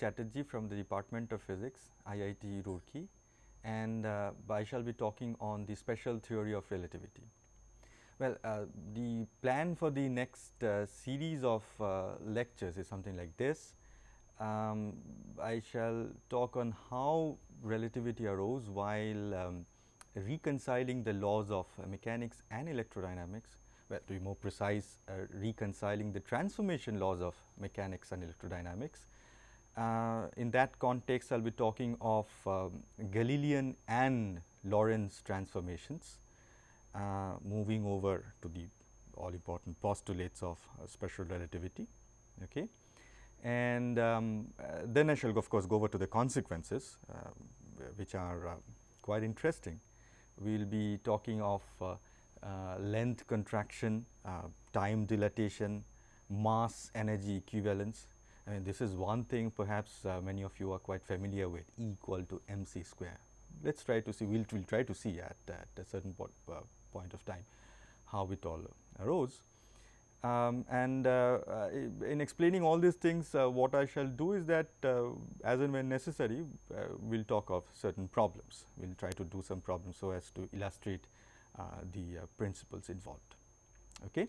Chatterjee from the Department of Physics, IIT Roorkee and uh, I shall be talking on the special theory of relativity. Well, uh, the plan for the next uh, series of uh, lectures is something like this. Um, I shall talk on how relativity arose while um, reconciling the laws of mechanics and electrodynamics well to be more precise uh, reconciling the transformation laws of mechanics and electrodynamics. Uh, in that context I will be talking of um, Galilean and Lorentz transformations uh, moving over to the all important postulates of uh, special relativity. Okay. And um, uh, then I shall of course go over to the consequences uh, which are quite interesting. We will be talking of length contraction, time dilatation, mass energy equivalence. I mean this is one thing perhaps uh, many of you are quite familiar with E equal to mc square. Let us try to see, we will we'll try to see at, at a certain po point of time how it all arose. Um, and uh, uh, in explaining all these things, uh, what I shall do is that as and when necessary, we will talk of certain problems. We will try to do some problems so as to illustrate uh, the uh, principles involved. Okay.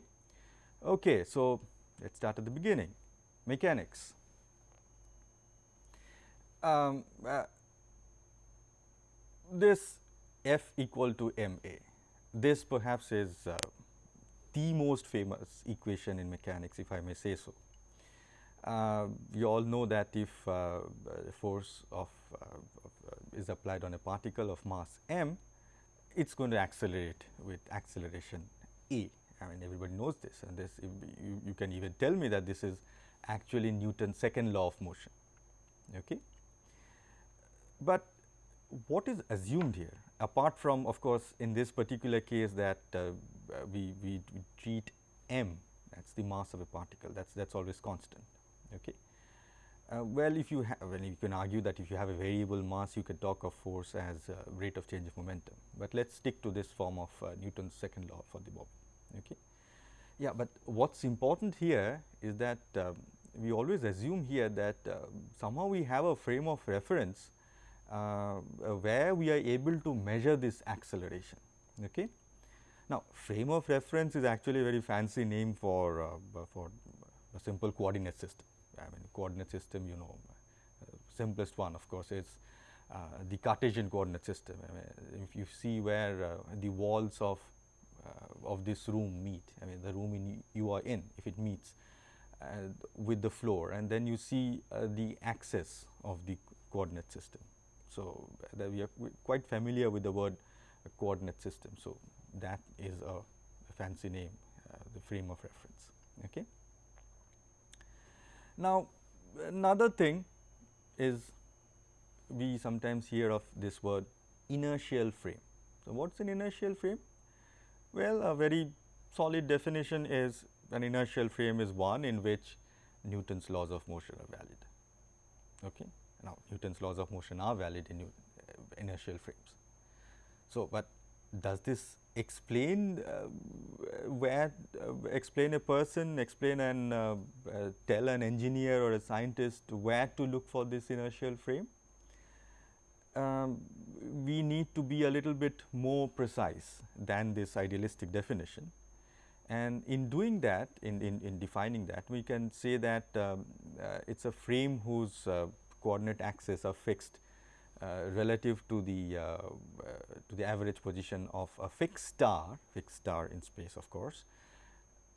Okay, so let us start at the beginning mechanics. Um, uh, this F equal to m a, this perhaps is uh, the most famous equation in mechanics if I may say so. Uh, you all know that if uh, force of, of is applied on a particle of mass m, it is going to accelerate with acceleration a. I mean everybody knows this and this you, you can even tell me that this is actually Newton's second law of motion. Okay. But what is assumed here apart from of course, in this particular case that uh, we, we, treat m that is the mass of a particle that is that is always constant. Okay. Uh, well, if you have, well, you can argue that if you have a variable mass, you can talk of force as uh, rate of change of momentum, but let us stick to this form of uh, Newton's second law for the bob. Okay. Yeah, but what is important here is that um, we always assume here that uh, somehow we have a frame of reference uh, where we are able to measure this acceleration. Okay. Now, frame of reference is actually a very fancy name for, uh, for a simple coordinate system. I mean coordinate system you know uh, simplest one of course is uh, the Cartesian coordinate system. I mean, if you see where uh, the walls of Uh, of this room meet, I mean the room in you are in if it meets uh, with the floor and then you see uh, the axis of the coordinate system. So, we are quite familiar with the word coordinate system. So, that is a, a fancy name uh, the frame of reference. Okay. Now, another thing is we sometimes hear of this word inertial frame. So, what is an inertial frame? Well, a very solid definition is an inertial frame is one in which Newton's laws of motion are valid. Okay. Now, Newton's laws of motion are valid in inertial frames. So, but does this explain uh, where uh, explain a person explain and uh, uh, tell an engineer or a scientist where to look for this inertial frame um, we need to be a little bit more precise than this idealistic definition and in doing that in, in, in defining that we can say that um, uh, it is a frame whose uh, coordinate axes are fixed uh, relative to the uh, uh, to the average position of a fixed star, fixed star in space of course,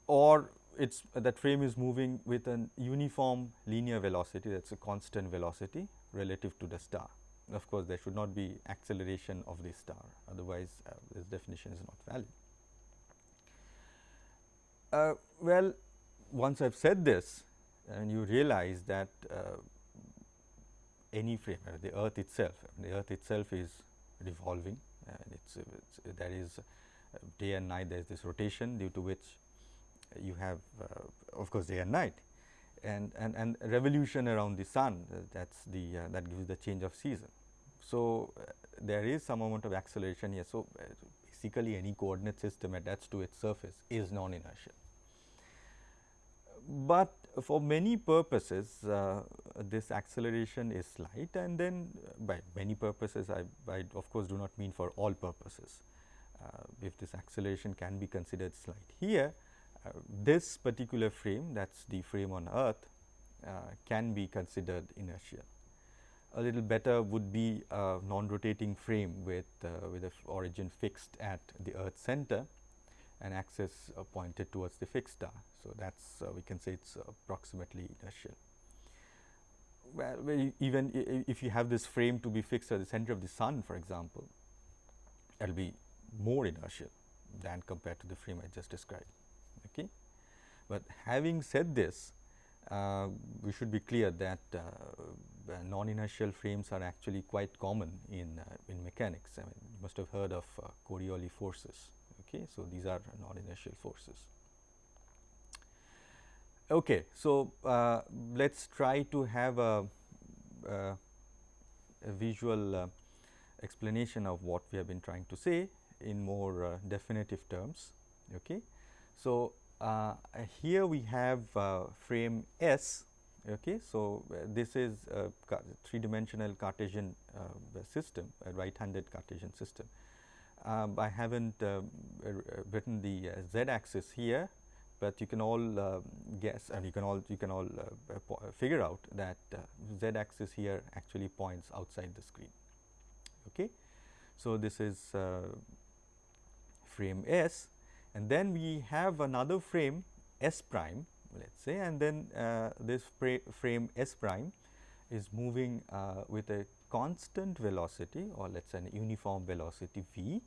or it's that frame is moving with an uniform linear velocity that is a constant velocity relative to the star. Of course, there should not be acceleration of the star otherwise uh, this definition is not valid. Uh, well, once I have said this and you realize that uh, any frame uh, the earth itself the earth itself is revolving and it's, it's there is uh, day and night there is this rotation due to which you have of course day and night and and and revolution around the sun uh, that's the uh, that gives the change of season so uh, there is some amount of acceleration here so basically any coordinate system attached to its surface is non inertial but for many purposes uh, this acceleration is slight and then uh, by many purposes I, I, of course do not mean for all purposes. Uh, if this acceleration can be considered slight. Here uh, this particular frame that is the frame on earth uh, can be considered inertial. A little better would be a non-rotating frame with, uh, with a origin fixed at the earth center and axis uh, pointed towards the fixed star. So, that is uh, we can say it is approximately inertial. Well, even if you have this frame to be fixed at the center of the sun for example, it will be more inertial than compared to the frame I just described. Okay. But having said this, uh, we should be clear that uh, non-inertial frames are actually quite common in, uh, in mechanics. I mean, you must have heard of uh, Coriolis forces. Okay. So, these are non-inertial forces. Okay. So, uh, let us try to have a, a, visual uh, explanation of what we have been trying to say in more uh, definitive terms. Okay. So, uh, here we have uh, frame S. Okay. So, this is a three dimensional Cartesian system, a right handed Cartesian system. Um, I have not written the z axis here, but you can all uh, guess and you can all you can all uh, figure out that uh, z axis here actually points outside the screen. Okay. So, this is frame S and then we have another frame S prime let us say and then uh, this frame S prime is moving uh, with a constant velocity or let us say a uniform velocity v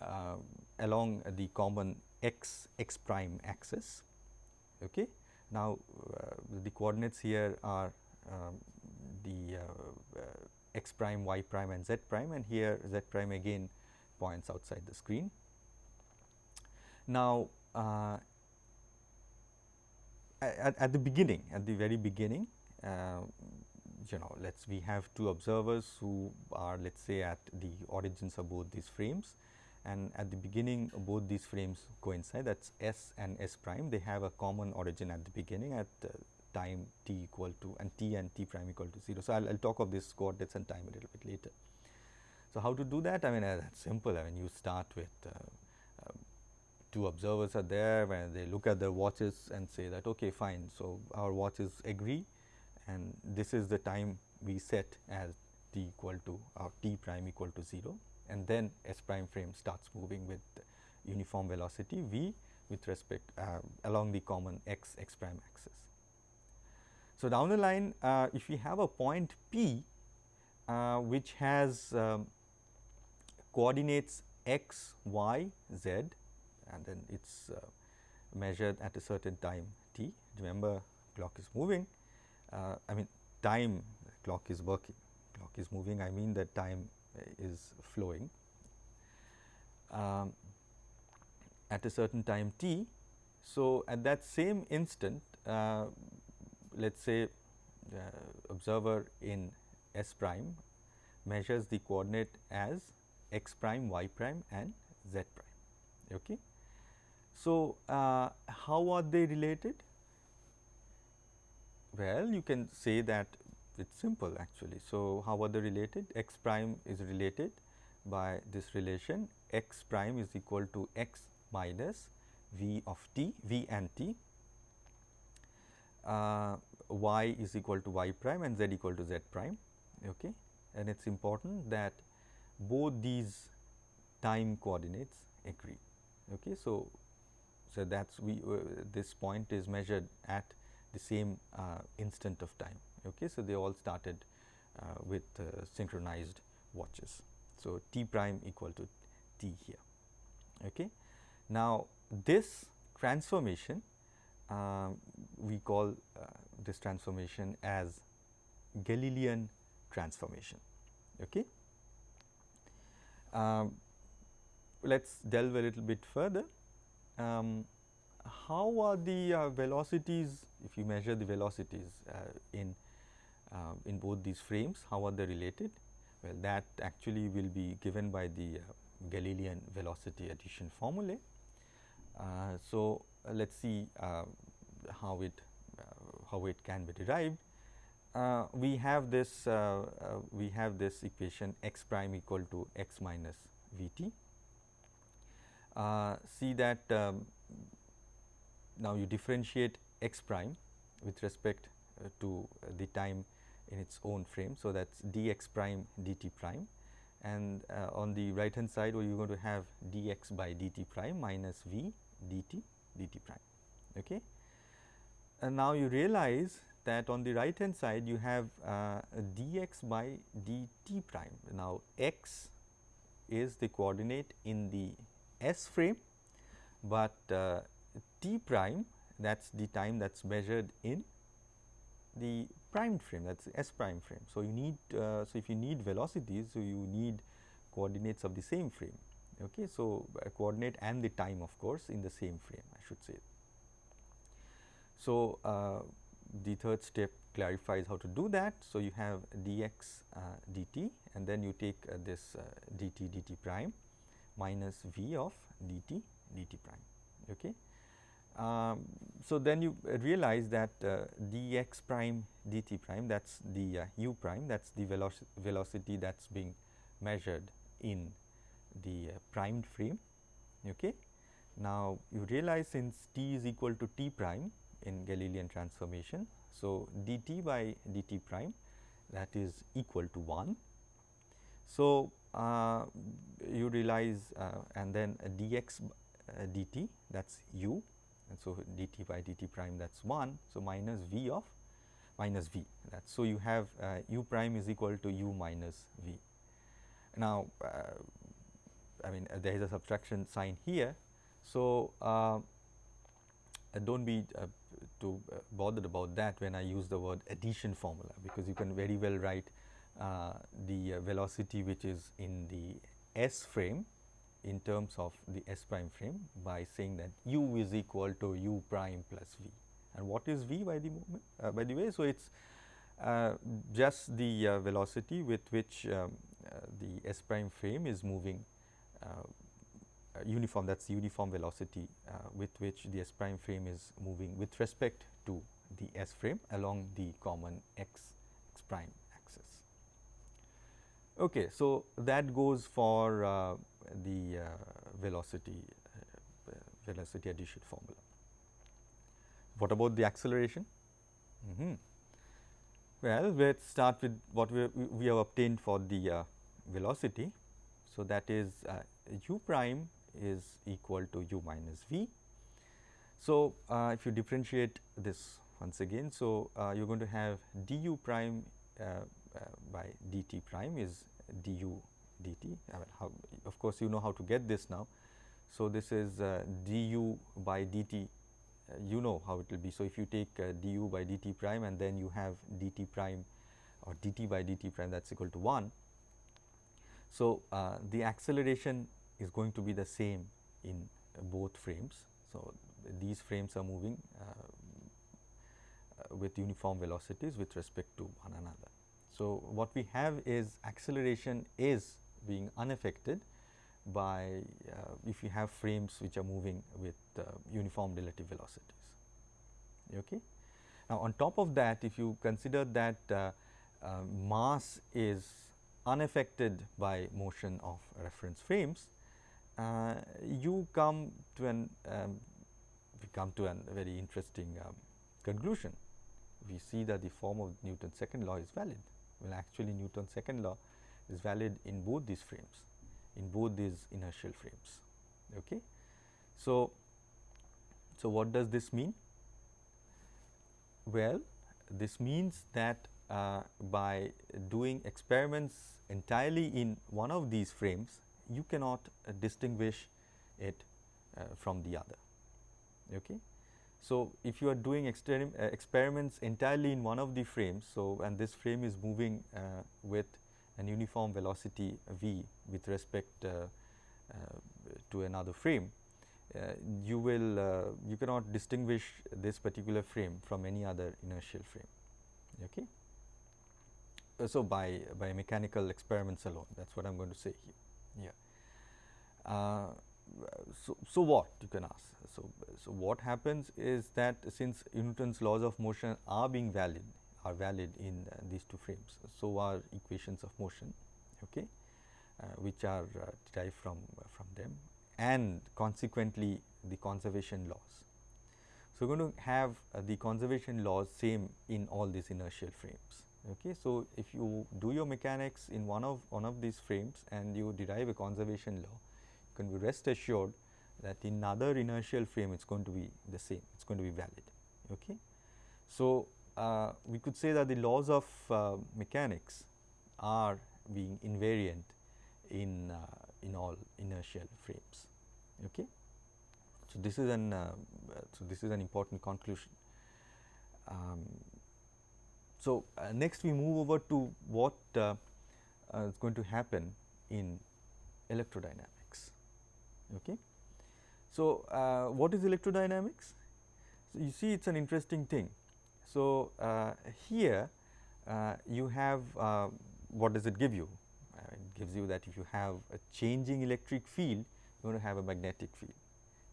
uh, along the common x x prime axis. Okay. Now, uh, the coordinates here are um, the uh, uh, x prime, y prime and z prime and here z prime again points outside the screen. Now, uh, at, at, the beginning, at the very beginning, uh, you know, let's we have two observers who are let us say at the origins of both these frames and at the beginning both these frames coincide that is S and S prime they have a common origin at the beginning at uh, time t equal to and t and t prime equal to 0. So, I will talk of this coordinates and time a little bit later. So, how to do that? I mean uh, that is simple I mean you start with uh, two observers are there when they look at their watches and say that okay fine. So, our watches agree and this is the time we set as t equal to or t prime equal to 0 and then S prime frame starts moving with uniform velocity v with respect uh, along the common x x prime axis. So, down the line uh, if we have a point P uh, which has um, coordinates x, y, z and then it is uh, measured at a certain time t. Remember clock is moving, uh, I mean time clock is working, clock is moving I mean that time is flowing. Um, at a certain time t. So, at that same instant uh, let us say uh, observer in S prime measures the coordinate as x prime, y prime and z prime. Okay. So, uh, how are they related? Well, you can say that it is simple actually. So, how are they related? x prime is related by this relation x prime is equal to x minus v of t, v and t, uh, y is equal to y prime and z equal to z prime. Okay. And it is important that both these time coordinates agree. Okay. So, so, that is we uh, this point is measured at the same uh, instant of time. Okay. So, they all started uh, with uh, synchronized watches. So, t prime equal to t here. Okay. Now, this transformation uh, we call uh, this transformation as Galilean transformation. Okay. Um, let us delve a little bit further um, how are the uh, velocities if you measure the velocities uh, in uh, in both these frames how are they related well that actually will be given by the uh, Galilean velocity addition formulae. Uh, so, uh, let us see how it how it can be derived. We have this we have this equation x prime equal to x minus v t. Uh, see that um, now you differentiate x prime with respect to the time in its own frame. So, that is dx prime dt prime and uh, on the right hand side you are going to have dx by dt prime minus v dt dt prime. Okay. And now you realize that on the right hand side you have uh, dx by dt prime. Now, x is the coordinate in the s frame, but uh, t prime that is the time that is measured in the primed frame that is S prime frame. So, you need uh, so if you need velocities, so you need coordinates of the same frame. Okay. So, a coordinate and the time of course, in the same frame I should say. So, uh, the third step clarifies how to do that. So, you have dx uh, dt and then you take uh, this uh, dt dt prime minus v of dt dt prime. Okay. Um, so, then you realize that uh, dx prime dt prime that is the uh, u prime that is the veloc velocity that is being measured in the uh, primed frame. Okay. Now, you realize since t is equal to t prime in Galilean transformation. So, dt by dt prime that is equal to 1. So, you realize uh, and then dx uh, dt that is u and so dt by dt prime that is 1. So, minus v of minus v that so you have uh, u prime is equal to u minus v. Now, uh, I mean uh, there is a subtraction sign here. So, uh, do not be uh, too uh, bothered about that when I use the word addition formula, because you can very well write the velocity which is in the S frame in terms of the S prime frame by saying that u is equal to u prime plus v. And what is v by the moment uh, by the way? So, it is uh, just the uh, velocity with which um, uh, the S prime frame is moving uh, uh, uniform that is uniform velocity with which the S prime frame is moving with respect to the S frame along the common x, x prime. Okay, so, that goes for the uh, velocity uh, velocity addition formula. What about the acceleration? Mm -hmm. Well, let us start with what we, we have obtained for the uh, velocity. So, that is u prime is equal to u minus v. So, uh, if you differentiate this once again, so uh, you are going to have du prime uh, by dt prime is du dt. I mean, how, of course, you know how to get this now. So, this is uh, du by dt, uh, you know how it will be. So, if you take uh, du by dt prime and then you have dt prime or dt by dt prime that is equal to 1. So, uh, the acceleration is going to be the same in both frames. So, these frames are moving uh, uh, with uniform velocities with respect to one another. So, what we have is acceleration is being unaffected by uh, if you have frames which are moving with uh, uniform relative velocities. Okay. Now, on top of that if you consider that uh, uh mass is unaffected by motion of reference frames, uh, you come to an um, we come to a very interesting um, conclusion. We see that the form of Newton's second law is valid. Well, actually Newton's second law is valid in both these frames, in both these inertial frames. Okay. So, so what does this mean? Well, this means that uh, by doing experiments entirely in one of these frames, you cannot uh, distinguish it uh, from the other. Okay. So, if you are doing uh, experiments entirely in one of the frames, so and this frame is moving uh, with an uniform velocity v with respect uh, uh, to another frame, uh, you will you cannot distinguish this particular frame from any other inertial frame. Okay. So, by, by mechanical experiments alone that is what I am going to say here. Yeah. So, so what you can ask. So, so what happens is that since Newton's laws of motion are being valid are valid in uh, these two frames. So, are equations of motion okay, uh, which are uh, derived from, from them and consequently the conservation laws. So, we are going to have the conservation laws same in all these inertial frames. Okay. So, if you do your mechanics in one of one of these frames and you derive a conservation law, can be rest assured that in other inertial frame it is going to be the same, it is going to be valid. Okay. So, uh, we could say that the laws of uh, mechanics are being invariant in uh, in all inertial frames. Okay. So, this is an uh, so this is an important conclusion. Um, so, uh, next we move over to what uh, is going to happen in electrodynamics. Okay. So, what is electrodynamics? So, you see it is an interesting thing so, uh, here uh, you have uh, what does it give you? Uh, it gives you that if you have a changing electric field, you are going to have a magnetic field.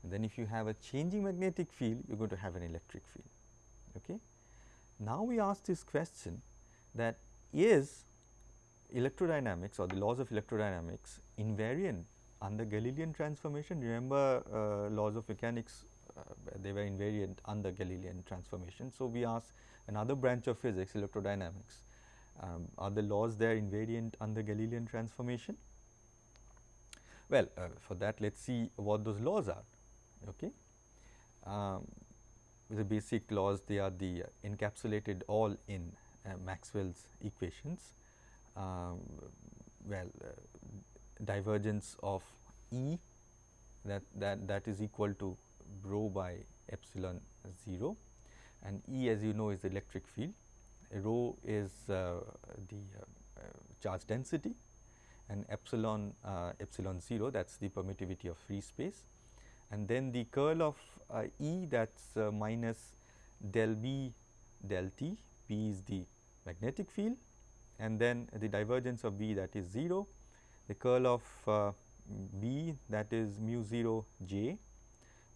And then if you have a changing magnetic field, you are going to have an electric field. Okay? Now, we ask this question that is electrodynamics or the laws of electrodynamics invariant under Galilean transformation. Remember uh, laws of mechanics uh, they were invariant under Galilean transformation. So, we ask another branch of physics electrodynamics um, are the laws there invariant under Galilean transformation? Well, uh, for that let us see what those laws are. Okay. Um, the basic laws they are the encapsulated all in uh, Maxwell's equations. Um, well, uh, divergence of E that, that, that is equal to rho by epsilon 0 and E as you know is the electric field, rho is uh, the uh, charge density. And epsilon uh, epsilon 0 that is the permittivity of free space. And then the curl of uh, E that is uh, minus del B del T, B is the magnetic field. And then the divergence of B that is 0, the curl of uh, B that is mu 0 J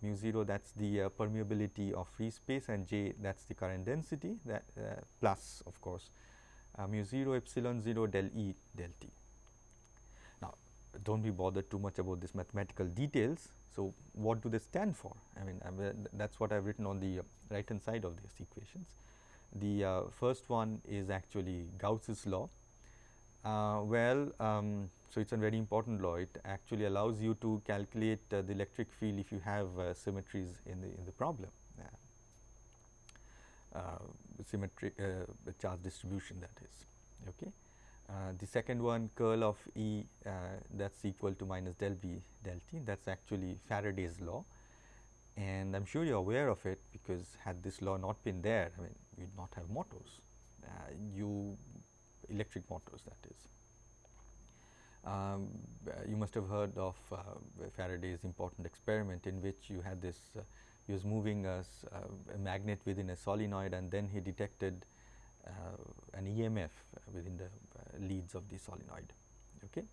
mu 0 that is the uh, permeability of free space and j that is the current density that uh, plus of course mu 0 epsilon 0 del E del T. Now, do not be bothered too much about this mathematical details. So, what do they stand for? I mean that is what I have written on the right hand side of these equations. The uh, first one is actually Gauss's law. Uh, well, um, so, it is a very important law it actually allows you to calculate uh, the electric field if you have uh, symmetries in the in the problem uh, symmetry uh, charge distribution that is. Okay. Uh, the second one curl of E that is equal to minus del B del T that is actually Faraday's law and I am sure you are aware of it because had this law not been there I mean you would not have motors you electric motors that is. Um, you must have heard of uh, Faraday's important experiment in which you had this uh, he was moving a, a, magnet within a solenoid and then he detected uh, an EMF within the leads of the solenoid. Okay.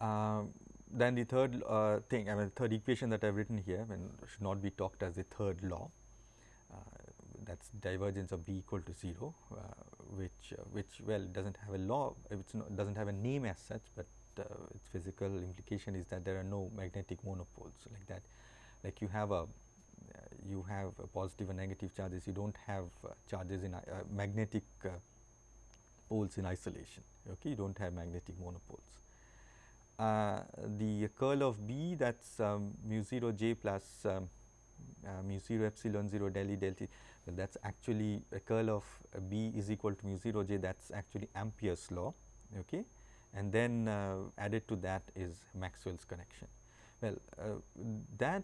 Um, then the third uh, thing I mean the third equation that I have written here and should not be talked as the third law uh, that is divergence of B equal to 0 uh, which which well does not have a law it does not have a name as such, but uh, its physical implication is that there are no magnetic monopoles like that. Like you have a uh, you have a positive and negative charges. You do not have uh, charges in uh, magnetic uh, poles in isolation okay? You do not have magnetic monopoles. the curl of B that is um, mu 0 j plus um, mu 0 epsilon 0 del E del T that is actually a curl of B is equal to mu 0 j that is actually Ampere's law okay and then uh, added to that is Maxwell's correction. Well uh, that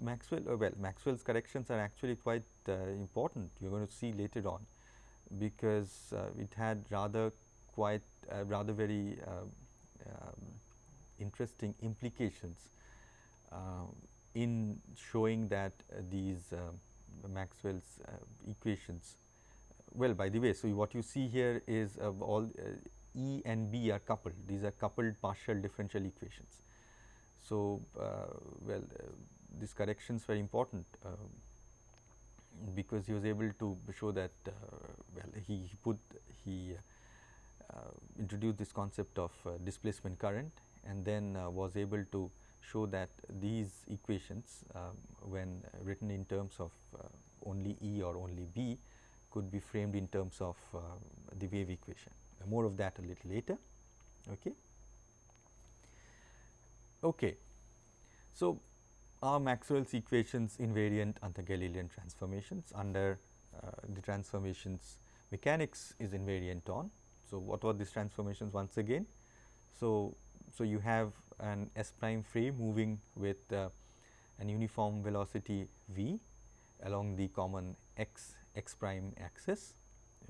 Maxwell uh, well Maxwell's corrections are actually quite uh, important you are going to see later on because uh, it had rather quite uh, rather very um, interesting implications in showing that these Maxwell's uh, equations. Well, by the way, so what you see here is uh, all uh, E and B are coupled. These are coupled partial differential equations. So, uh, well uh, these corrections were important uh, because he was able to show that uh, well he, he put he introduced this concept of displacement current and then was able to show that these equations um, when written in terms of only E or only B could be framed in terms of uh, the wave equation. More of that a little later. Okay. Okay. So, are Maxwell's equations invariant under Galilean transformations under uh, the transformations mechanics is invariant on. So, what were these transformations once again? So, so you have an S prime frame moving with uh, an uniform velocity v along the common x x prime axis.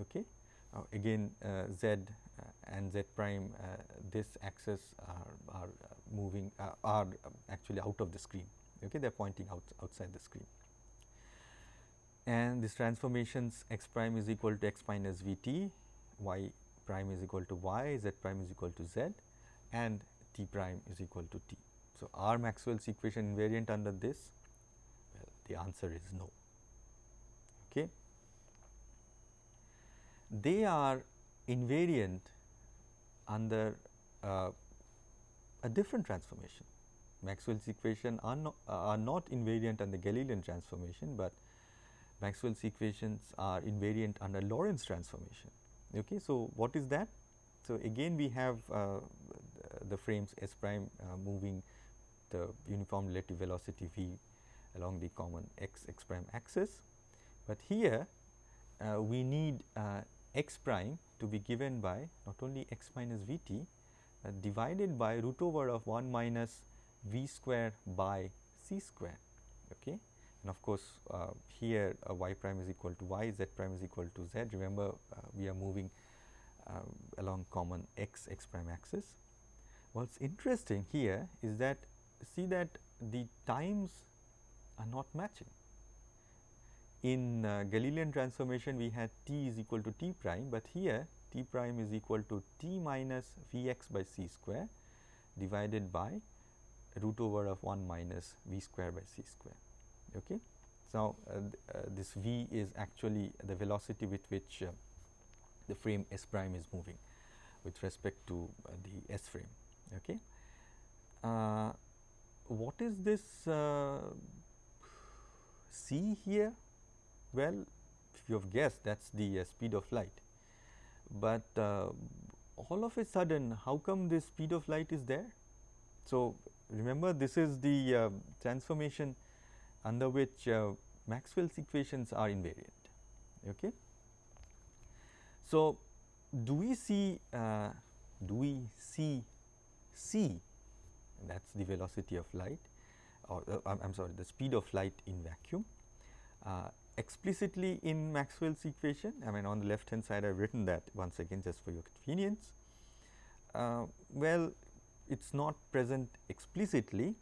Okay. Uh, again uh, z uh, and z prime uh, this axis are, are moving are actually out of the screen. Okay. They are pointing out outside the screen. And these transformations x prime is equal to x minus v t, y prime is equal to y, z prime is equal to z and t prime is equal to t. So, are Maxwell's equation invariant under this? Well, the answer is no. Okay. They are invariant under uh, a different transformation. Maxwell's equation are, no, uh, are not invariant under Galilean transformation, but Maxwell's equations are invariant under Lorentz transformation. Okay. So, what is that? So, again we have uh, the frames S prime uh, moving the uniform relative velocity v along the common x x prime axis, but here uh, we need uh, x prime to be given by not only x minus v t divided by root over of 1 minus v square by c square. Okay. And of course, uh, here uh, y prime is equal to y, z prime is equal to z. Remember, uh, we are moving along common x x prime axis. What's interesting here is that see that the times are not matching. In uh, Galilean transformation we had t is equal to t prime, but here t prime is equal to t minus v x by c square divided by root over of 1 minus v square by c square. Okay. So, uh, uh, this v is actually the velocity with which uh, the frame S prime is moving with respect to uh, the S frame. Okay. Uh, what is this uh, c here? Well, if you have guessed that is the speed of light, but all of a sudden how come this speed of light is there? So, remember this is the uh, transformation under which uh, Maxwell's equations are invariant. Okay. So, do we see uh, do we see c that is the velocity of light or uh, I am sorry the speed of light in vacuum uh, explicitly in Maxwell's equation I mean on the left hand side I have written that once again just for your convenience. Uh, well it is not present explicitly.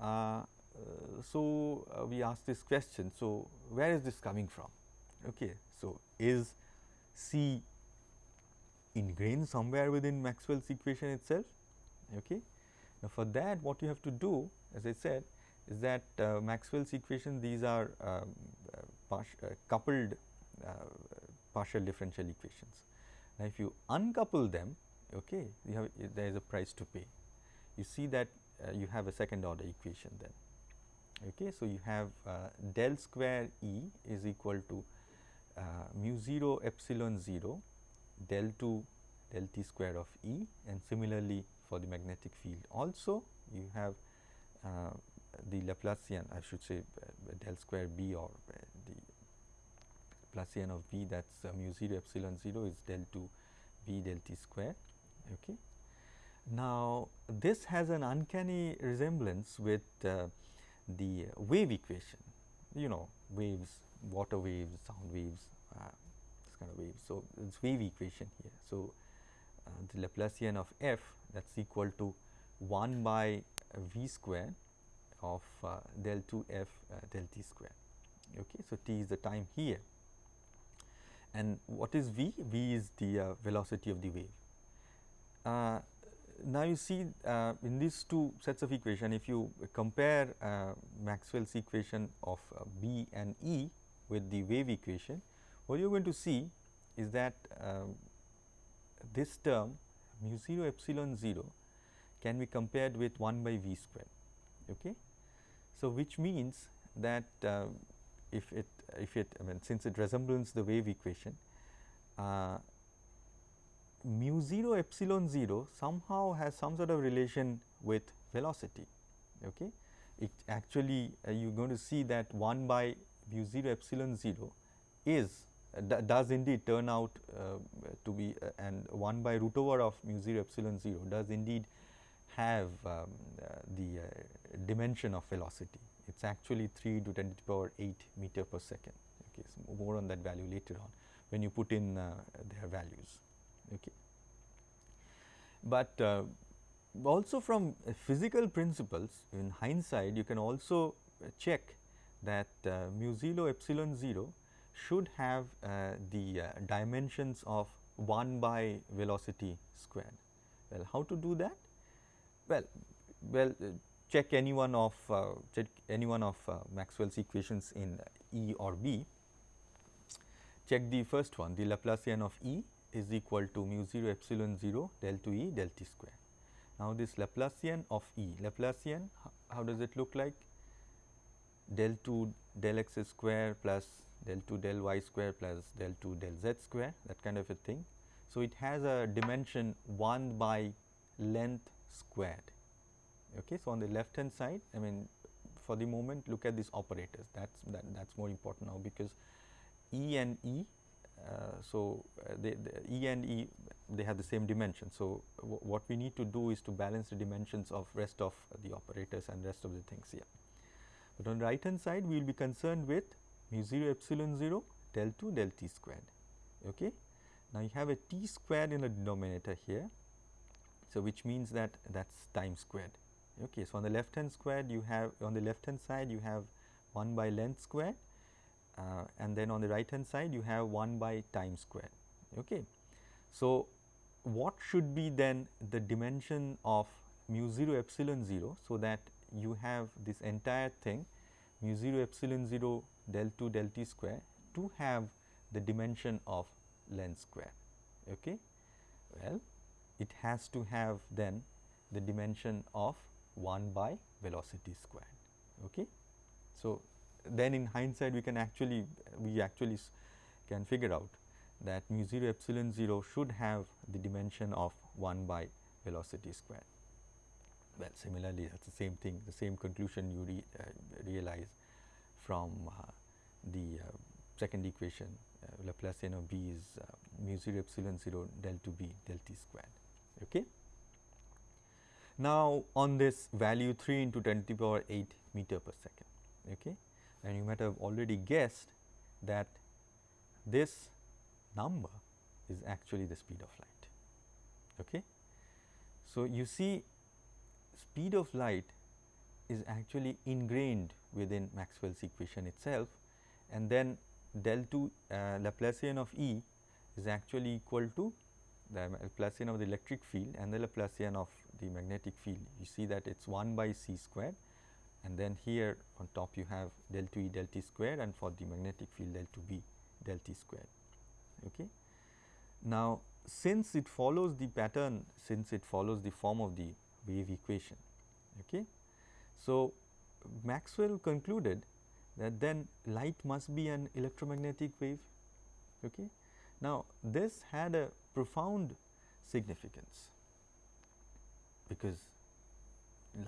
Uh, uh, so, uh, we ask this question. So, where is this coming from? Okay. So, is C ingrained somewhere within Maxwell's equation itself? Okay. Now, for that what you have to do as I said is that uh, Maxwell's equation these are um, uh, uh, coupled partial differential equations. Now, if you uncouple them okay, you have there is a price to pay. You see that uh, you have a second order equation then. Okay, so you have uh, del square E is equal to uh, mu 0 epsilon 0 del 2 del t square of E and similarly for the magnetic field also you have uh, the Laplacian I should say uh, del square B or uh, the Laplacian of B that is mu 0 epsilon 0 is del 2 B del t square Okay. Now, this has an uncanny resemblance with uh, the wave equation, you know waves, water waves, sound waves, uh, this kind of waves. So, it's wave equation here. So, uh, the Laplacian of f that is equal to 1 by v square of uh, del 2 f uh, del t square. Okay. So, t is the time here and what is v? v is the uh, velocity of the wave. Uh, now you see uh, in these two sets of equation if you compare uh, Maxwell's equation of uh, B and E with the wave equation what you are going to see is that um, this term mu 0 epsilon 0 can be compared with 1 by v square. Okay. So, which means that uh, if it if it I mean since it resembles the wave equation uh, mu 0 epsilon 0 somehow has some sort of relation with velocity. Okay. It actually uh, you are going to see that 1 by mu 0 epsilon 0 is does indeed turn out uh, to be uh, and 1 by root over of mu 0 epsilon 0 does indeed have um, uh, the dimension of velocity. It is actually 3 to 10 to the power 8 meter per second. Okay, so more on that value later on when you put in their values. Okay. But also from physical principles in hindsight you can also check that uh, mu 0 epsilon 0 should have uh, the uh, dimensions of 1 by velocity squared. Well, how to do that? Well, well check any one of check any one of Maxwell's equations in E or B. Check the first one the Laplacian of E is equal to mu 0 epsilon 0 del 2 E del t square. Now, this Laplacian of E, Laplacian how does it look like? Del 2 del x square plus del 2 del y square plus del 2 del z square that kind of a thing. So, it has a dimension 1 by length squared. Okay. So, on the left hand side I mean for the moment look at these operators that is that, that is more important now because E and E uh, so, uh, the E and E they have the same dimension. So, what we need to do is to balance the dimensions of rest of the operators and rest of the things here. But on the right hand side we will be concerned with mu 0 epsilon 0 del 2 del t squared. Okay. Now, you have a t squared in the denominator here. So, which means that that is time squared. Okay. So, on the left hand squared you have on the left hand side you have 1 by length squared uh, and then on the right hand side you have 1 by time square. Okay. So, what should be then the dimension of mu 0 epsilon 0. So, that you have this entire thing mu 0 epsilon 0 del 2 del t square to have the dimension of length square. Okay. Well, it has to have then the dimension of 1 by velocity square. Okay. So, then in hindsight we can actually we actually can figure out that mu 0 epsilon 0 should have the dimension of 1 by velocity square. Well similarly that is the same thing the same conclusion you re, uh, realize from uh, the uh, second equation uh, Laplacian of B is mu 0 epsilon 0 del 2 B del t squared. Okay. Now, on this value 3 into 10 to the power 8 meter per second. Okay and you might have already guessed that this number is actually the speed of light. Okay. So, you see speed of light is actually ingrained within Maxwell's equation itself and then del 2 uh, Laplacian of E is actually equal to the Laplacian of the electric field and the Laplacian of the magnetic field. You see that it is 1 by c squared and then here on top you have del 2 E del t square and for the magnetic field del 2 B del t square. Okay. Now, since it follows the pattern since it follows the form of the wave equation. Okay. So, Maxwell concluded that then light must be an electromagnetic wave. Okay. Now, this had a profound significance because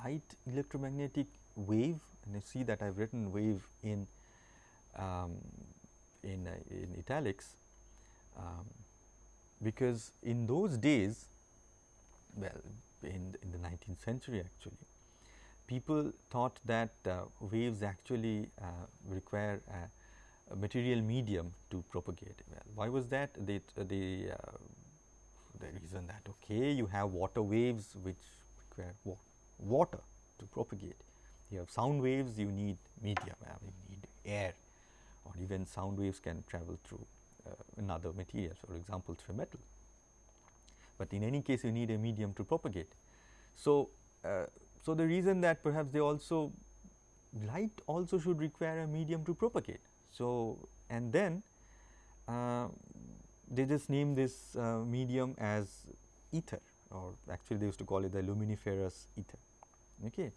light electromagnetic wave and you see that I have written wave in um, in, uh, in italics um, because in those days well in, in the 19th century actually people thought that uh, waves actually uh, require a, a, material medium to propagate. Well, why was that? They, uh, the reason that okay you have water waves which require wa water to propagate you have sound waves you need medium you need air or even sound waves can travel through uh, another material for example through metal. But in any case you need a medium to propagate. So, uh, so the reason that perhaps they also light also should require a medium to propagate. So, and then uh, they just name this uh, medium as ether or actually they used to call it the luminiferous ether. Okay.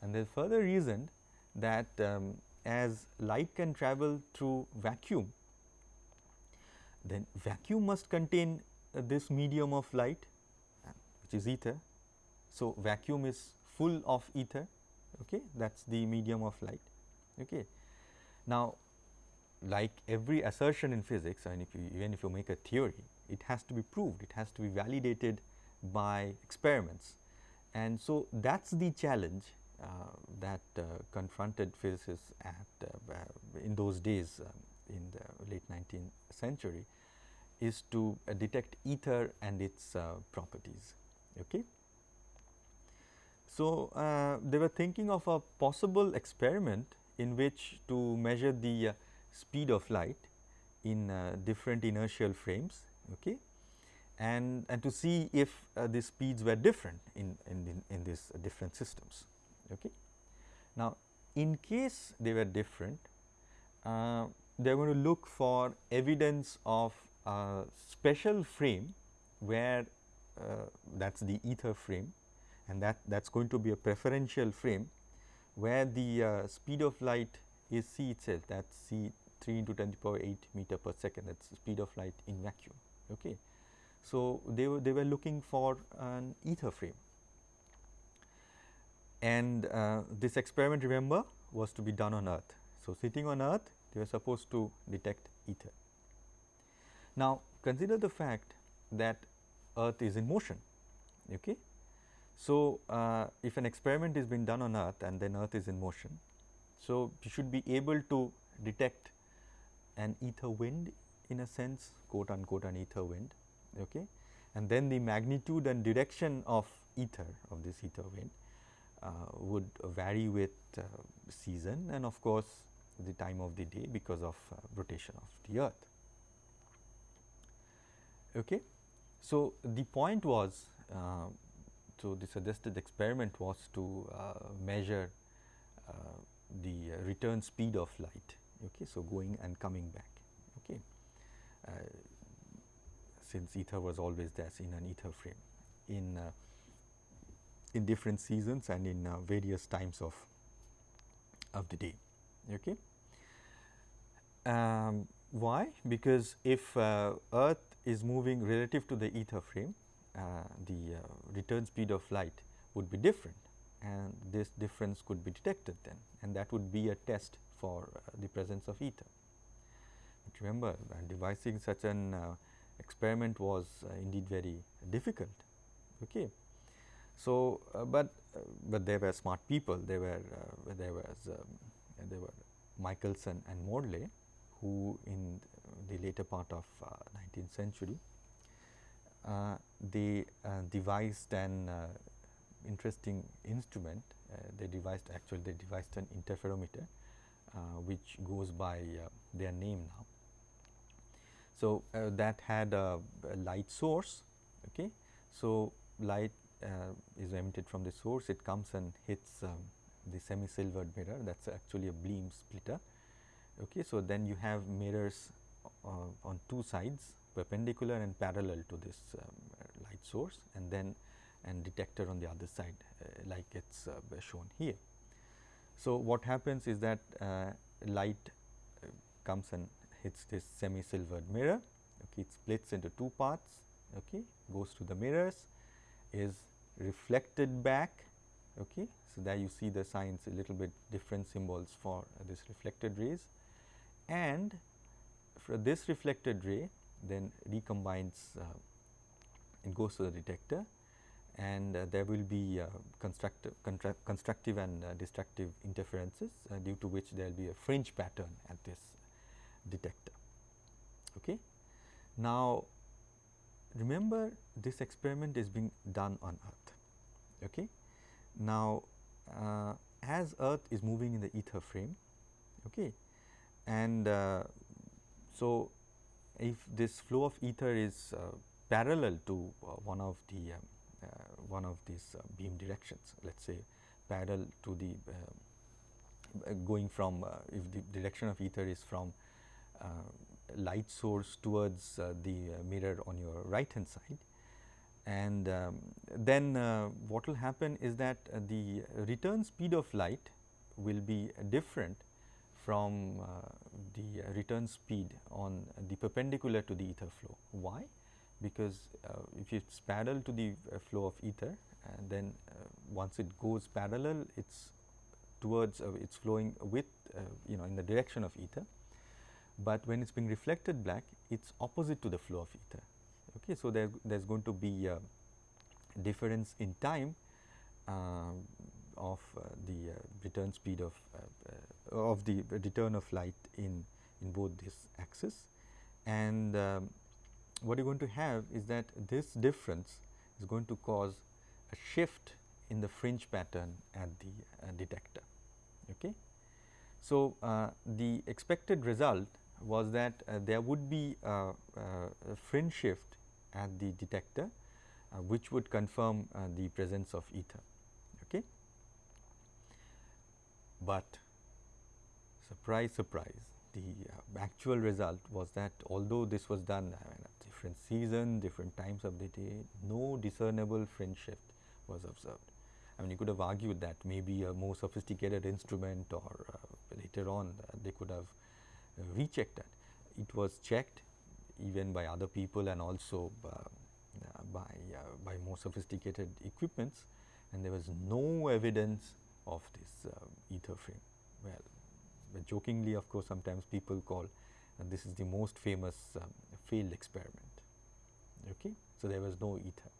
And they further reasoned that um, as light can travel through vacuum, then vacuum must contain uh, this medium of light uh, which is ether. So, vacuum is full of ether okay that is the medium of light. Okay. Now, like every assertion in physics and if you even if you make a theory it has to be proved it has to be validated by experiments and so that is the challenge uh, that uh, confronted physicists at uh, in those days um, in the late 19th century is to detect ether and its properties. Okay. So, uh, they were thinking of a possible experiment in which to measure the uh, speed of light in uh, different inertial frames okay, and, and to see if uh, the speeds were different in, in, in, these different systems. Okay. Now, in case they were different, uh, they are going to look for evidence of a special frame where uh, that is the ether frame and that that is going to be a preferential frame where the uh, speed of light is c itself that is c 3 into 10 to the power 8 meter per second that is the speed of light in vacuum. Okay. So, they were they were looking for an ether frame and uh, this experiment remember was to be done on earth. So, sitting on earth they were supposed to detect ether. Now, consider the fact that earth is in motion. Okay. So, uh, if an experiment is being done on earth and then earth is in motion, so you should be able to detect an ether wind in a sense quote unquote an ether wind okay? And then the magnitude and direction of ether of this ether wind uh, would vary with uh, season and of course the time of the day because of uh, rotation of the earth. Okay? So the point was uh, so, the suggested experiment was to uh, measure uh, the return speed of light, okay, so going and coming back. Okay. Uh, since ether was always there in an ether frame in in different seasons and in various times of of the day. Okay. Um, why? Because if uh, Earth is moving relative to the ether frame, the uh, return speed of light would be different and this difference could be detected then and that would be a test for uh, the presence of ether. But remember devising such an experiment was indeed very difficult. Okay. So, uh, but uh, but there were smart people. There were uh, there was um, there were Michelson and Morley, who in the later part of 19th century uh, they uh, devised an uh, interesting instrument. they devised actually they devised an interferometer which goes by their name now. So, that had a, a, light source. Okay. So, light is emitted from the source it comes and hits um, the semi silvered mirror that is actually a beam splitter. Okay. So, then you have mirrors uh, on two sides perpendicular and parallel to this um, light source and then and detector on the other side uh, like it is uh, shown here. So, what happens is that uh, light uh, comes and hits this semi silvered mirror okay, it splits into two parts okay, goes to the mirrors is reflected back okay. So, there you see the signs a little bit different symbols for this reflected rays and for this reflected ray then recombines uh, it goes to the detector and uh, there will be uh, constructive, constructive and destructive interferences due to which there will be a fringe pattern at this detector. Okay. Now, remember this experiment is being done on earth. Okay. Now, uh, as earth is moving in the ether frame okay, and uh, so if this flow of ether is uh, parallel to uh, one of the um, uh, one of these uh, beam directions let us say parallel to the uh, going from if the direction of ether is from light source towards the mirror on your right hand side. And um, then uh, what will happen is that uh, the return speed of light will be different from uh, the return speed on the perpendicular to the ether flow. Why? Because uh, if it is parallel to the uh, flow of ether and then once it goes parallel it is towards it is flowing with you know in the direction of ether, but when it is being reflected back it is opposite to the flow of ether Okay. So, there is going to be a difference in time uh, of uh, the uh, return speed of uh, uh, of the return of light in in both these axes and um, what you are going to have is that this difference is going to cause a shift in the fringe pattern at the uh, detector. Okay. So, the expected result was that there would be a, fringe shift at the detector uh, which would confirm uh, the presence of ether. Okay. But surprise surprise the uh, actual result was that although this was done at different season, different times of the day, no discernible fringe shift was observed. I mean you could have argued that maybe a more sophisticated instrument or uh, later on uh, they could have uh, rechecked that. It was checked even by other people and also uh, by, uh, by more sophisticated equipments and there was no evidence of this ether frame. Well, jokingly of course, sometimes people call and this is the most famous um, failed experiment. Okay? So, there was no ether.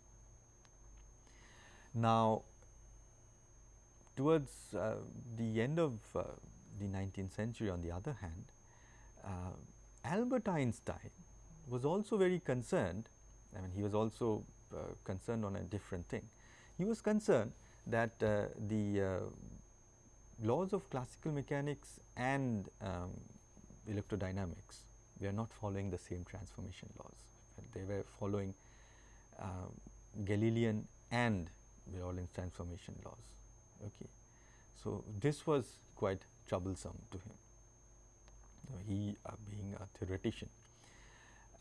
Now, towards uh, the end of uh, the 19th century on the other hand, uh, Albert Einstein was also very concerned, I mean he was also uh, concerned on a different thing. He was concerned that uh, the uh, laws of classical mechanics and um, electrodynamics were not following the same transformation laws. They were following uh, Galilean and Bernoulli's transformation laws. Okay. So, this was quite troublesome to him. He uh, being a theoretician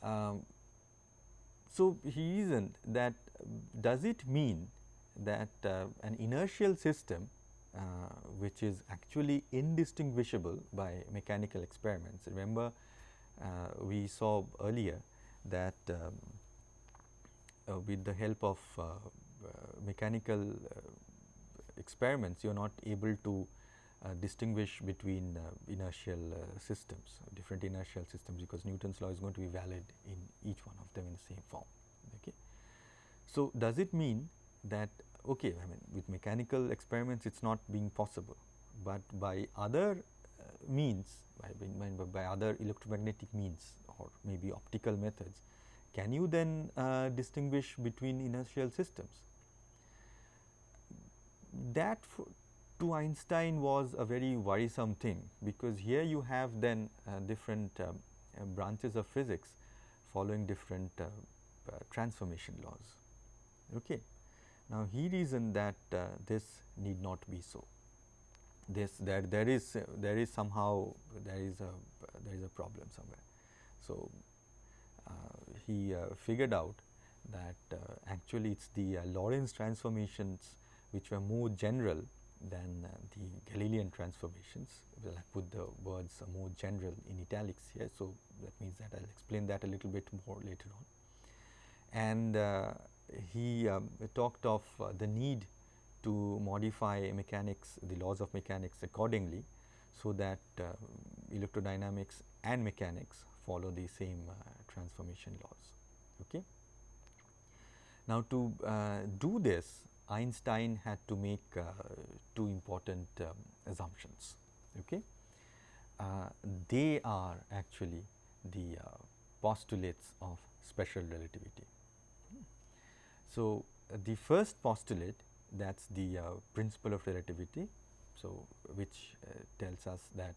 um, so, he reasoned that does it mean that uh, an inertial system uh, which is actually indistinguishable by mechanical experiments. Remember uh, we saw earlier that um, uh, with the help of uh, mechanical experiments you are not able to uh, distinguish between uh, inertial uh, systems, different inertial systems because Newton's law is going to be valid in each one of them in the same form. Okay. So, does it mean that okay, I mean with mechanical experiments it is not being possible, but by other uh, means by, by, other electromagnetic means or maybe optical methods, can you then uh, distinguish between inertial systems? That to Einstein was a very worrisome thing, because here you have then uh, different uh, uh branches of physics following different uh, uh, transformation laws. Okay. Now, he reasoned that uh, this need not be so. This there there is there is somehow there is a there is a problem somewhere. So, uh, he uh, figured out that actually it is the Lorentz transformations which were more general than uh, the Galilean transformations. Well, I put the words more general in italics here. So, that means that I will explain that a little bit more later on. And uh, he um, talked of uh, the need to modify mechanics, the laws of mechanics accordingly, so that uh, electrodynamics and mechanics follow the same uh, transformation laws. Okay. Now, to do this Einstein had to make two important um, assumptions. Okay? Uh, they are actually the uh, postulates of special relativity. So, the first postulate that is the uh, principle of relativity. So, which uh, tells us that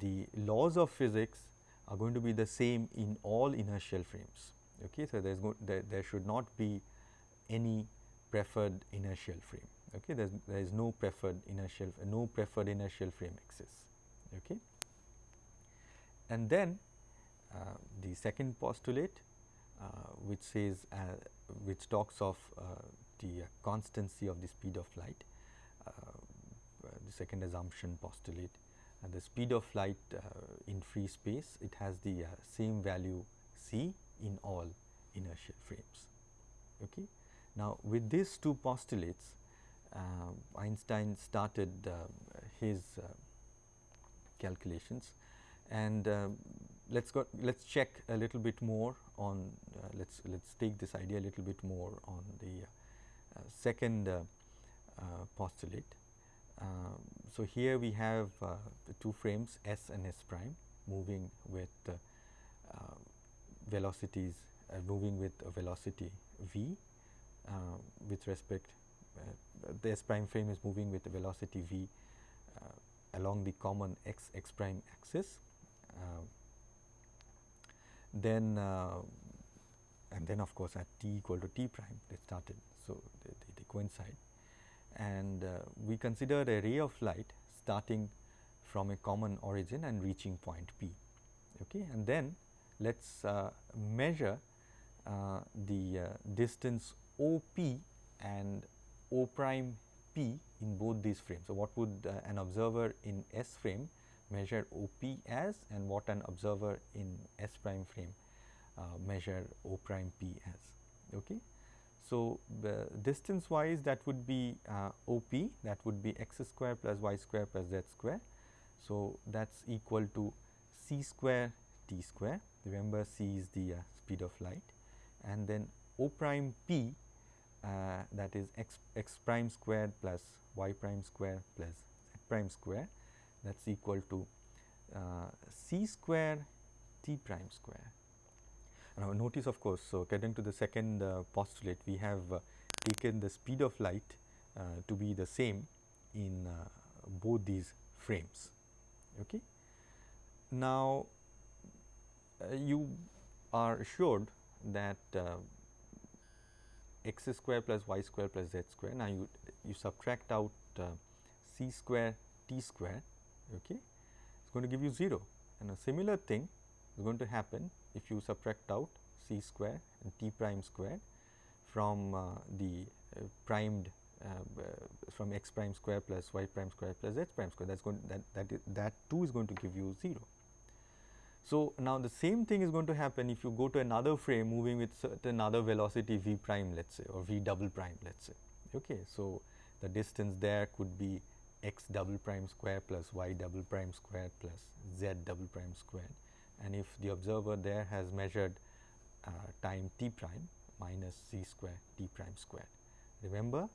the laws of physics are going to be the same in all inertial frames. Okay? So, there, is there, there should not be any preferred inertial frame. Okay, There's, there is no preferred inertial no preferred inertial frame exists. Okay. And then uh, the second postulate uh, which says uh, which talks of uh, the constancy of the speed of light uh, the second assumption postulate And the speed of light in free space it has the same value c in all inertial frames. Okay. Now, with these two postulates uh, Einstein started uh, his uh, calculations and let's go let's check a little bit more on uh, let's let's take this idea a little bit more on the uh, second uh, postulate. Um, so, here we have the two frames S and S prime moving with um, velocities uh, moving with a velocity v uh, with respect uh, the s prime frame is moving with a velocity v along the common x x prime axis then and then of course at t equal to t prime they started. So they, they, they coincide. And uh, we consider a ray of light starting from a common origin and reaching point p okay? And then let us uh, measure uh, the uh, distance OP and O prime P in both these frames. So, what would uh, an observer in S frame measure OP as and what an observer in S prime frame uh, measure O prime P as. Okay. So, the distance wise that would be uh, OP that would be x square plus y square plus z square. So, that is equal to c square t square remember c is the uh, speed of light and then O prime p uh, that is x, x prime squared plus y prime square plus z prime square that is equal to uh, c square t prime square. Now, notice of course, so getting to the second uh, postulate we have uh, taken the speed of light uh, to be the same in uh, both these frames. Okay. Now, you are assured that uh, x square plus y square plus z square. Now, you, you subtract out uh, c square t square, okay. it is going to give you 0 and a similar thing is going to happen if you subtract out c square and t prime square from uh, the uh, primed uh, from x prime square plus y prime square plus z prime square that is going that that, that too is going to give you 0. So, now the same thing is going to happen if you go to another frame moving with certain other velocity v prime let us say or v double prime let us say. Okay. So, the distance there could be x double prime square plus y double prime square plus z double prime square and if the observer there has measured uh, time t prime minus c square t prime square. Remember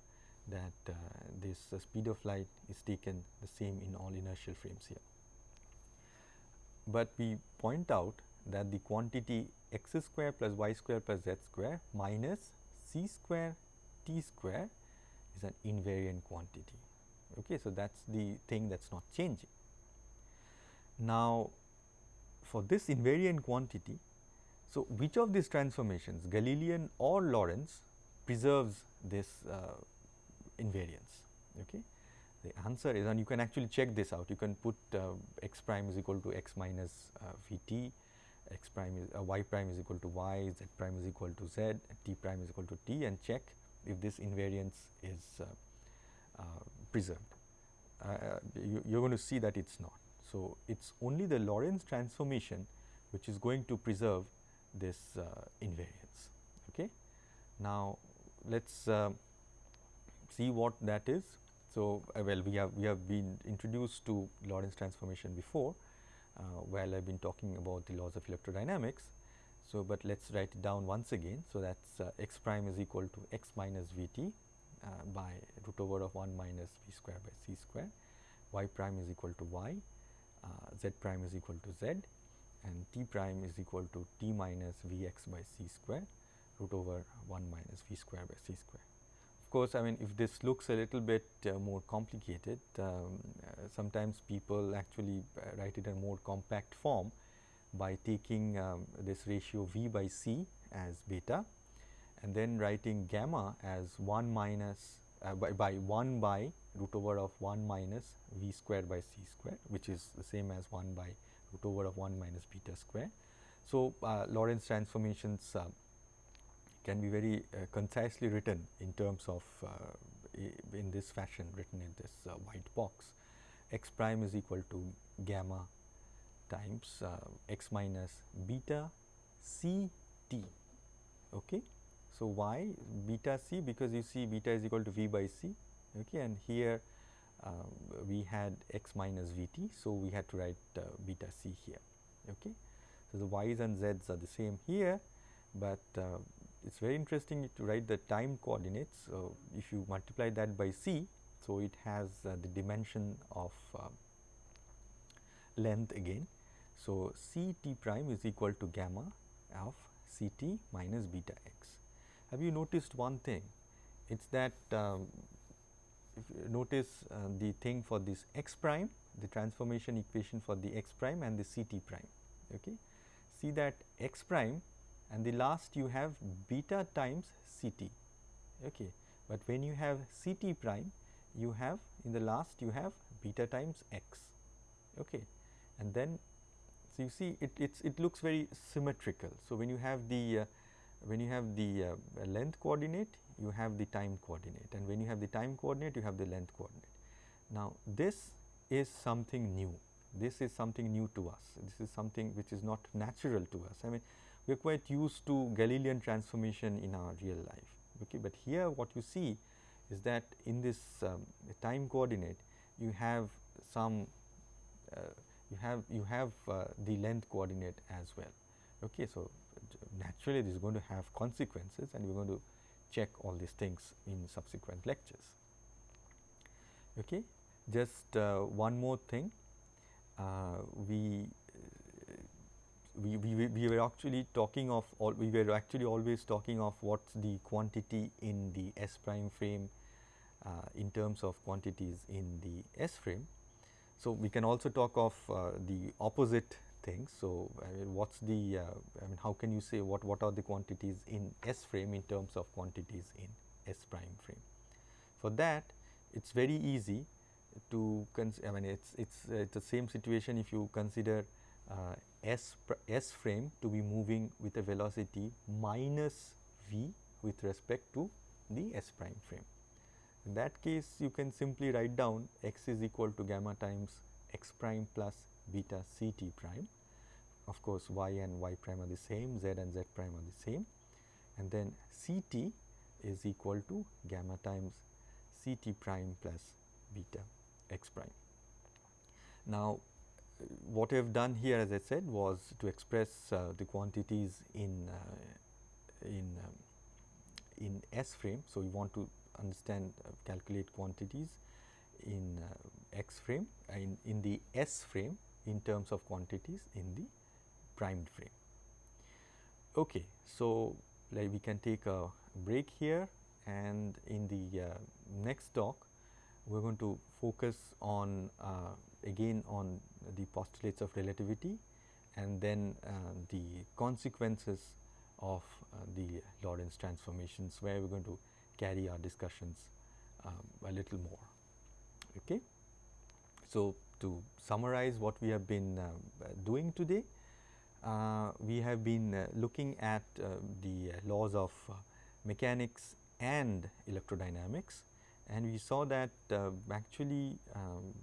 that uh, this uh, speed of light is taken the same in all inertial frames here but we point out that the quantity x square plus y square plus z square minus c square t square is an invariant quantity. Okay, so, that is the thing that is not changing. Now, for this invariant quantity, so which of these transformations Galilean or Lorentz preserves this uh, invariance? Okay. The answer is and you can actually check this out you can put uh, x prime is equal to x minus uh, v t, x prime is uh, y prime is equal to y, z prime is equal to z, t prime is equal to t and check if this invariance is uh, uh, preserved. Uh, you, you are going to see that it is not. So, it is only the Lorentz transformation which is going to preserve this invariance. Okay. Now, let us see what that is. So, uh, well we have we have been introduced to Lorentz transformation before uh, while I have been talking about the laws of electrodynamics. So, but let us write it down once again. So, that is uh, x prime is equal to x minus v t uh, by root over of 1 minus v square by c square, y prime is equal to y, uh, z prime is equal to z and t prime is equal to t minus v x by c square root over 1 minus v square by c square. Of course, I mean if this looks a little bit uh, more complicated, um, uh, sometimes people actually uh, write it in a more compact form by taking um, this ratio V by C as beta and then writing gamma as 1 minus uh, by, by 1 by root over of 1 minus v square by c square which is the same as 1 by root over of 1 minus beta square. So, uh, Lorentz transformations uh, can be very uh, concisely written in terms of uh, in this fashion written in this uh, white box x prime is equal to gamma times x minus beta c t. Okay. So, why beta c because you see beta is equal to v by c okay, and here um, we had x minus v t. So, we had to write uh, beta c here. Okay. So, the y's and z's are the same here, but uh, it is very interesting to write the time coordinates. So, if you multiply that by c, so it has uh, the dimension of uh, length again. So, c t prime is equal to gamma of c t minus beta x. Have you noticed one thing? It is that um, if you notice uh, the thing for this x prime, the transformation equation for the x prime and the c t prime. Okay. See that x prime and the last you have beta times c t. Okay. But when you have c t prime, you have in the last you have beta times x. Okay. And then so you see it it looks very symmetrical. So, when you have the uh, when you have the uh, length coordinate you have the time coordinate and when you have the time coordinate you have the length coordinate. Now, this is something new. This is something new to us. This is something which is not natural to us. I mean we are quite used to Galilean transformation in our real life okay? But here what you see is that in this um, time coordinate you have some uh, you have you have uh, the length coordinate as well okay? So naturally this is going to have consequences and we are going to check all these things in subsequent lectures. Okay. Just uh, one more thing, uh, we, we, we, we were actually talking of all, we were actually always talking of what's the quantity in the S prime frame uh, in terms of quantities in the S frame. So, we can also talk of uh, the opposite things. So, I mean what's the uh, I mean how can you say what what are the quantities in S frame in terms of quantities in S prime frame. For that it is very easy to I mean it's it's uh, it's the same situation if you consider uh, S S frame to be moving with a velocity minus v with respect to the S prime frame. In that case you can simply write down x is equal to gamma times x prime plus beta c t prime. Of course, y and y prime are the same, z and z prime are the same and then c t is equal to gamma times c t prime plus beta x prime. Now, what I have done here as I said was to express uh, the quantities in uh, in um, in S frame. So, we want to understand uh, calculate quantities in uh, X frame in, in the S frame in terms of quantities in the primed frame. Okay, so like we can take a break here and in the uh, next talk we are going to focus on uh, again on the postulates of relativity and then uh, the consequences of uh, the Lorentz transformations where we are going to carry our discussions um, a little more. Okay. So, to summarize what we have been uh, doing today, uh, we have been uh, looking at the laws of mechanics and electrodynamics. And we saw that actually um,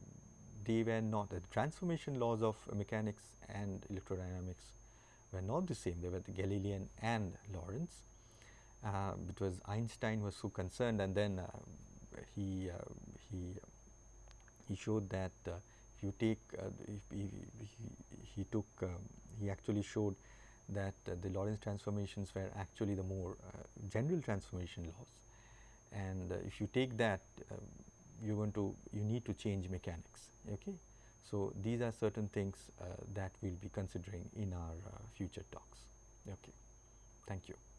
they were not the transformation laws of mechanics and electrodynamics were not the same. They were the Galilean and Lorentz. Uh, because Einstein was so concerned and then uh, he uh, he he showed that you take if he, he, took um, he actually showed that the Lorentz transformations were actually the more general transformation laws. And if you take that you're going to you need to change mechanics okay? So these are certain things uh, that we'll be considering in our uh, future talks okay? Thank you